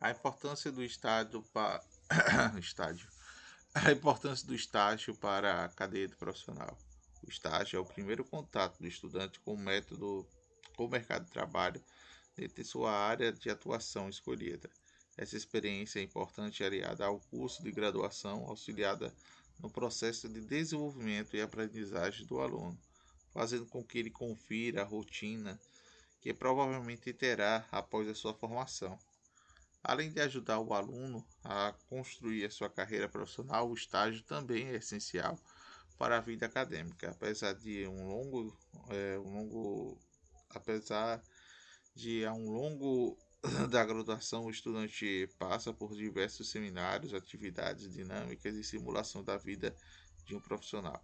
A importância do estágio para estágio. A importância do estágio para a cadeia profissional. O estágio é o primeiro contato do estudante com o método com o mercado de trabalho dentro de sua área de atuação escolhida. Essa experiência é importante aliada ao curso de graduação, auxiliada no processo de desenvolvimento e aprendizagem do aluno, fazendo com que ele confira a rotina que provavelmente terá após a sua formação. Além de ajudar o aluno a construir a sua carreira profissional, o estágio também é essencial para a vida acadêmica, apesar de um longo, é, um longo apesar de a um longo da graduação o estudante passa por diversos seminários, atividades dinâmicas e simulação da vida de um profissional.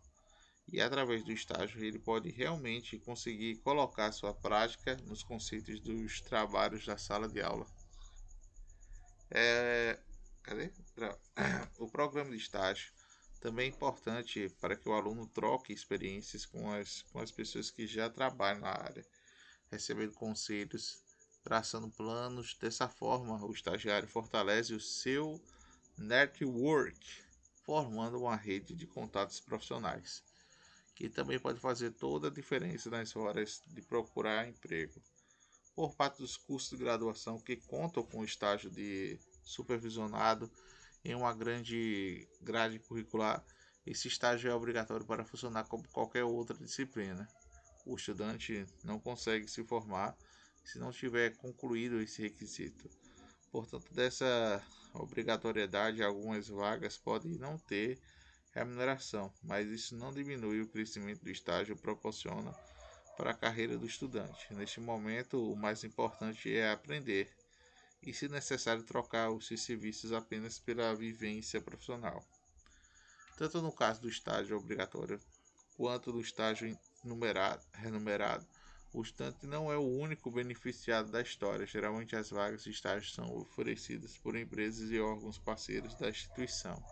E através do estágio ele pode realmente conseguir colocar sua prática nos conceitos dos trabalhos da sala de aula. É, cadê? O programa de estágio também é importante para que o aluno troque experiências com as, com as pessoas que já trabalham na área recebendo conselhos, traçando planos. Dessa forma, o estagiário fortalece o seu network, formando uma rede de contatos profissionais, que também pode fazer toda a diferença nas horas de procurar emprego. Por parte dos cursos de graduação que contam com estágio de supervisionado em uma grande grade curricular, esse estágio é obrigatório para funcionar como qualquer outra disciplina o estudante não consegue se formar se não tiver concluído esse requisito. Portanto, dessa obrigatoriedade, algumas vagas podem não ter remuneração, mas isso não diminui o crescimento do estágio proporciona para a carreira do estudante. Neste momento, o mais importante é aprender e, se necessário, trocar os seus serviços apenas pela vivência profissional. Tanto no caso do estágio obrigatório quanto do estágio numerado, renumerado. O estudante não é o único beneficiado da história. Geralmente, as vagas de estágio são oferecidas por empresas e órgãos parceiros da instituição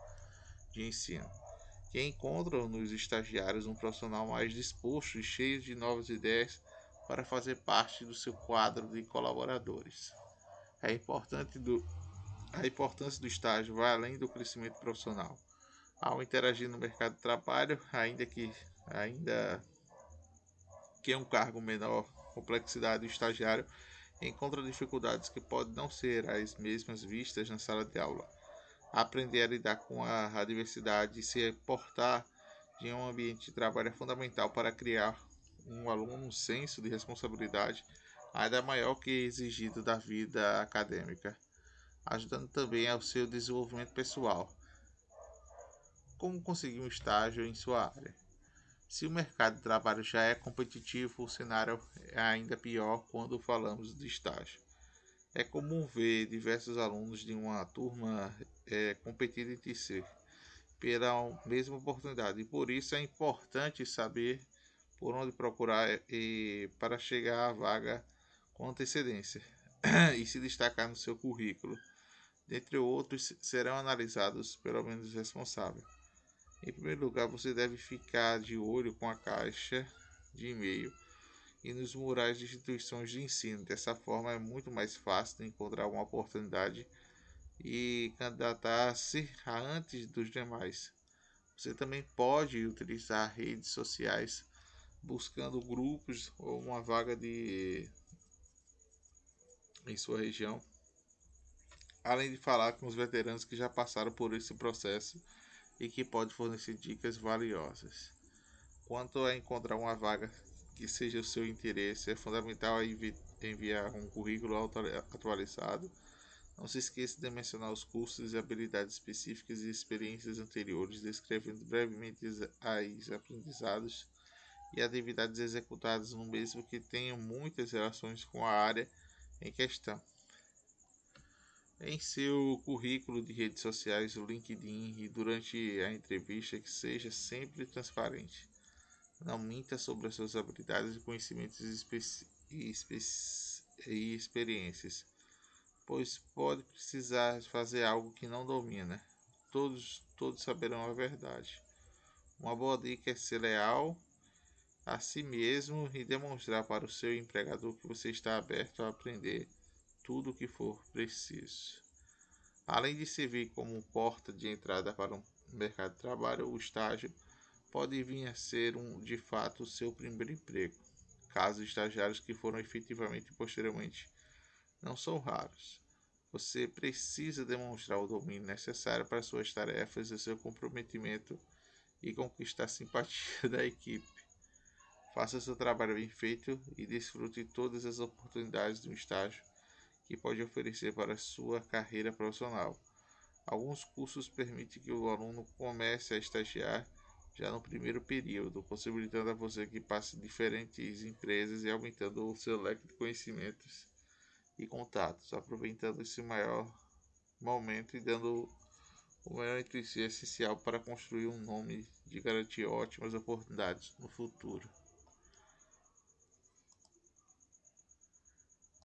de ensino, que encontram nos estagiários um profissional mais disposto e cheio de novas ideias para fazer parte do seu quadro de colaboradores. É importante do, a importância do estágio vai além do crescimento profissional. Ao interagir no mercado de trabalho, ainda que ainda que é um cargo menor complexidade, o estagiário encontra dificuldades que podem não ser as mesmas vistas na sala de aula. Aprender a lidar com a adversidade e se portar em um ambiente de trabalho é fundamental para criar um aluno um senso de responsabilidade ainda maior que exigido da vida acadêmica, ajudando também ao seu desenvolvimento pessoal. Como conseguir um estágio em sua área? Se o mercado de trabalho já é competitivo, o cenário é ainda pior quando falamos de estágio. É comum ver diversos alunos de uma turma é, competirem entre si pela mesma oportunidade, e por isso é importante saber por onde procurar e para chegar à vaga com antecedência e se destacar no seu currículo. Dentre outros, serão analisados pelo menos responsável. Em primeiro lugar, você deve ficar de olho com a caixa de e-mail e nos murais de instituições de ensino. Dessa forma, é muito mais fácil encontrar uma oportunidade e candidatar-se antes dos demais. Você também pode utilizar redes sociais buscando grupos ou uma vaga de em sua região, além de falar com os veteranos que já passaram por esse processo e que pode fornecer dicas valiosas. Quanto a encontrar uma vaga que seja o seu interesse, é fundamental enviar um currículo atualizado. Não se esqueça de mencionar os cursos e habilidades específicas e experiências anteriores, descrevendo brevemente as aprendizados e atividades executadas no mesmo que tenham muitas relações com a área em questão. Em seu currículo de redes sociais, o LinkedIn e durante a entrevista que seja sempre transparente. Não minta sobre as suas habilidades e conhecimentos e, e experiências, pois pode precisar fazer algo que não domina. Todos, todos saberão a verdade. Uma boa dica é ser leal a si mesmo e demonstrar para o seu empregador que você está aberto a aprender tudo o que for preciso. Além de servir como porta de entrada para o mercado de trabalho, o estágio pode vir a ser um, de fato o seu primeiro emprego. Casos estagiários que foram efetivamente posteriormente não são raros. Você precisa demonstrar o domínio necessário para suas tarefas e seu comprometimento e conquistar a simpatia da equipe. Faça seu trabalho bem feito e desfrute todas as oportunidades de um estágio que pode oferecer para sua carreira profissional. Alguns cursos permitem que o aluno comece a estagiar já no primeiro período, possibilitando a você que passe diferentes empresas e aumentando o seu leque de conhecimentos e contatos, aproveitando esse maior momento e dando o si é essencial para construir um nome de garantir ótimas oportunidades no futuro.